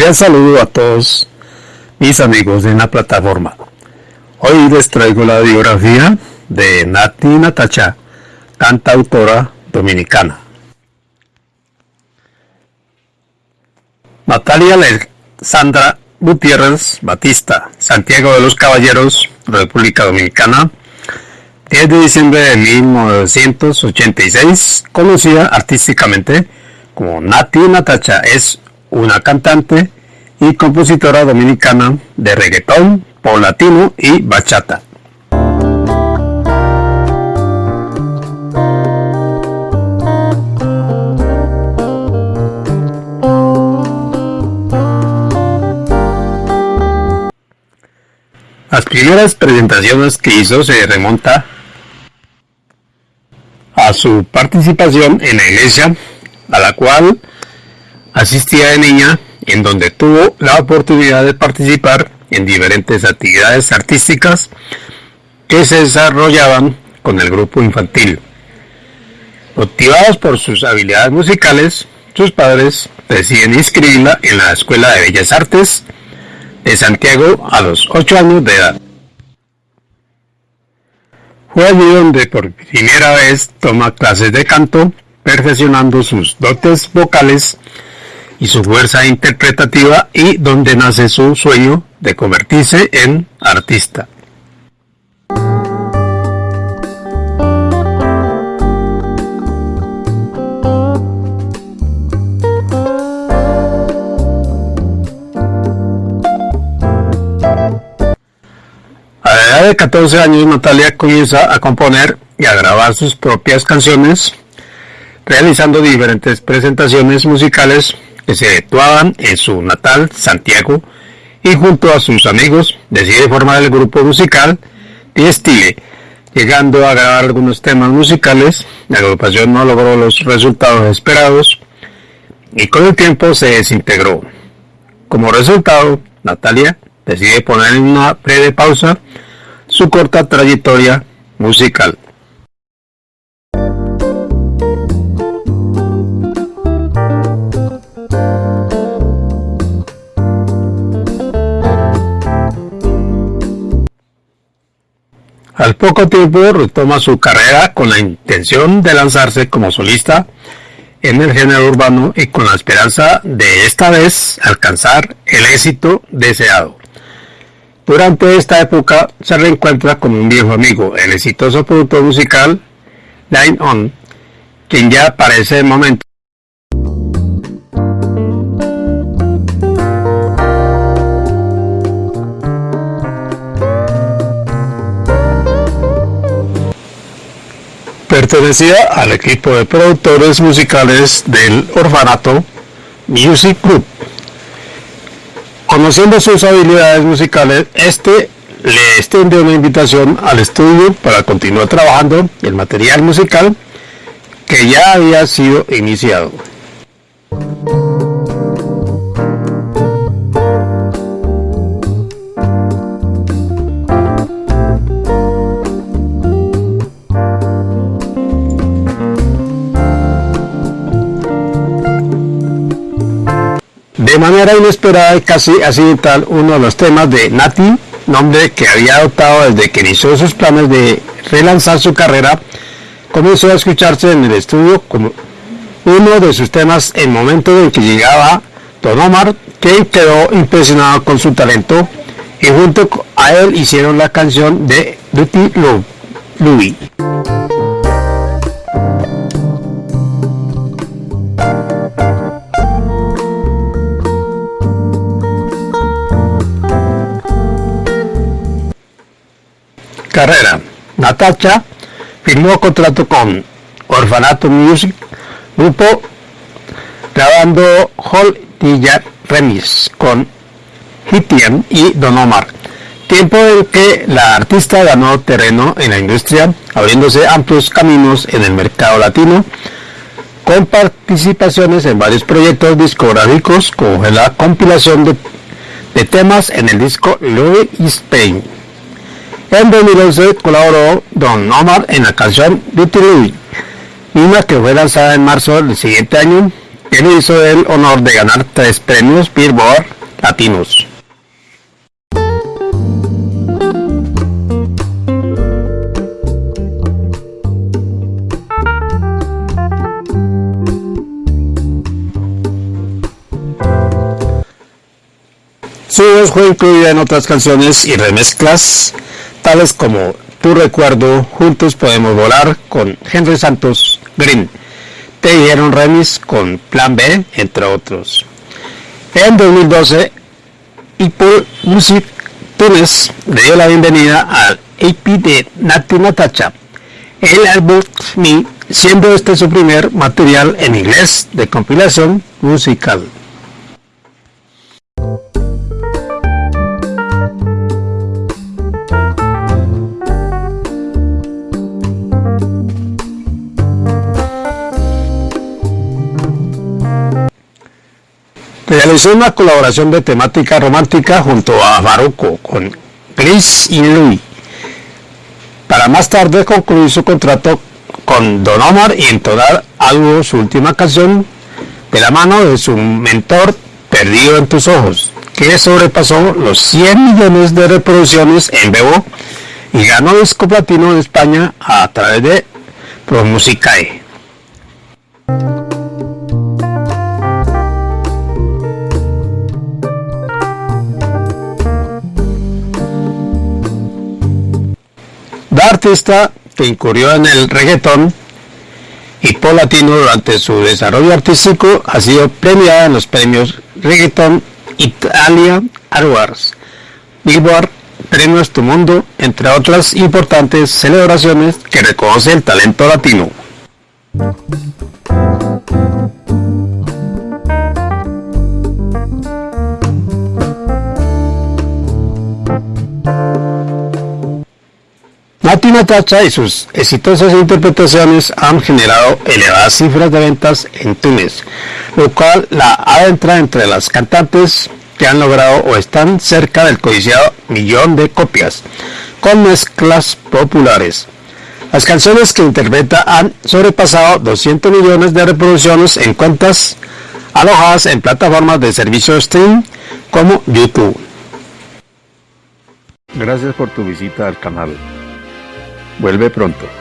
Cordial saludo a todos mis amigos en la plataforma. Hoy les traigo la biografía de Nati Natacha, cantautora dominicana. Natalia Alexandra Gutiérrez Batista, Santiago de los Caballeros, República Dominicana, 10 de diciembre de 1986, conocida artísticamente como Nati Natacha, es una cantante y compositora dominicana de reggaetón, pop latino y bachata. Las primeras presentaciones que hizo se remonta a su participación en la iglesia a la cual asistía de niña, en donde tuvo la oportunidad de participar en diferentes actividades artísticas que se desarrollaban con el grupo infantil. Motivados por sus habilidades musicales, sus padres deciden inscribirla en la Escuela de Bellas Artes de Santiago a los 8 años de edad. Fue allí donde por primera vez toma clases de canto, perfeccionando sus dotes vocales y su fuerza interpretativa y donde nace su sueño de convertirse en artista. A la edad de 14 años Natalia comienza a componer y a grabar sus propias canciones, realizando diferentes presentaciones musicales se efectuaban en su natal Santiago y junto a sus amigos decide formar el grupo musical Stile, llegando a grabar algunos temas musicales, la agrupación no logró los resultados esperados y con el tiempo se desintegró. Como resultado, Natalia decide poner en una breve pausa su corta trayectoria musical. Poco tiempo retoma su carrera con la intención de lanzarse como solista en el género urbano y con la esperanza de esta vez alcanzar el éxito deseado. Durante esta época se reencuentra con un viejo amigo, el exitoso productor musical Line On, quien ya para ese momento Pertenecía al equipo de productores musicales del orfanato Music Group. Conociendo sus habilidades musicales, este le extendió una invitación al estudio para continuar trabajando el material musical que ya había sido iniciado. Manera inesperada y casi accidental, uno de los temas de Nati, nombre que había adoptado desde que inició sus planes de relanzar su carrera, comenzó a escucharse en el estudio como uno de sus temas en el momento en que llegaba Don Omar, que quedó impresionado con su talento y junto a él hicieron la canción de Duty Love. Carrera. Natacha firmó contrato con Orfanato Music, grupo grabando Hall Dilla Remix con Hitian y Don Omar. Tiempo en que la artista ganó terreno en la industria, abriéndose amplios caminos en el mercado latino, con participaciones en varios proyectos discográficos, como la compilación de, de temas en el disco Louis Spain. En 2011 colaboró Don Omar en la canción Beauty Louis, una que fue lanzada en marzo del siguiente año quien hizo el honor de ganar tres premios Billboard Latinos. Su voz fue incluida en otras canciones y remezclas, tales como Tu recuerdo, Juntos podemos volar con Henry Santos Green, Te dieron remix con Plan B, entre otros. En 2012, Apple Music Tunes le dio la bienvenida al AP de Nati Natacha, el álbum Me, siendo este su primer material en inglés de compilación musical. Realizó una colaboración de temática romántica junto a Baruco con Chris y Louis, para más tarde concluir su contrato con Don Omar y entonar algo su última canción de la mano de su mentor Perdido en tus ojos, que sobrepasó los 100 millones de reproducciones en vivo y ganó disco platino en España a través de Pro La artista que incurrió en el reggaetón y pop latino durante su desarrollo artístico ha sido premiada en los premios Reggaeton Italia Awards, Billboard, Premios Tu Mundo, entre otras importantes celebraciones que reconoce el talento latino. Natacha y sus exitosas interpretaciones han generado elevadas cifras de ventas en Túnez, lo cual la adentra entre las cantantes que han logrado o están cerca del codiciado millón de copias, con mezclas populares. Las canciones que interpreta han sobrepasado 200 millones de reproducciones en cuentas alojadas en plataformas de servicio stream como YouTube. Gracias por tu visita al canal. Vuelve pronto.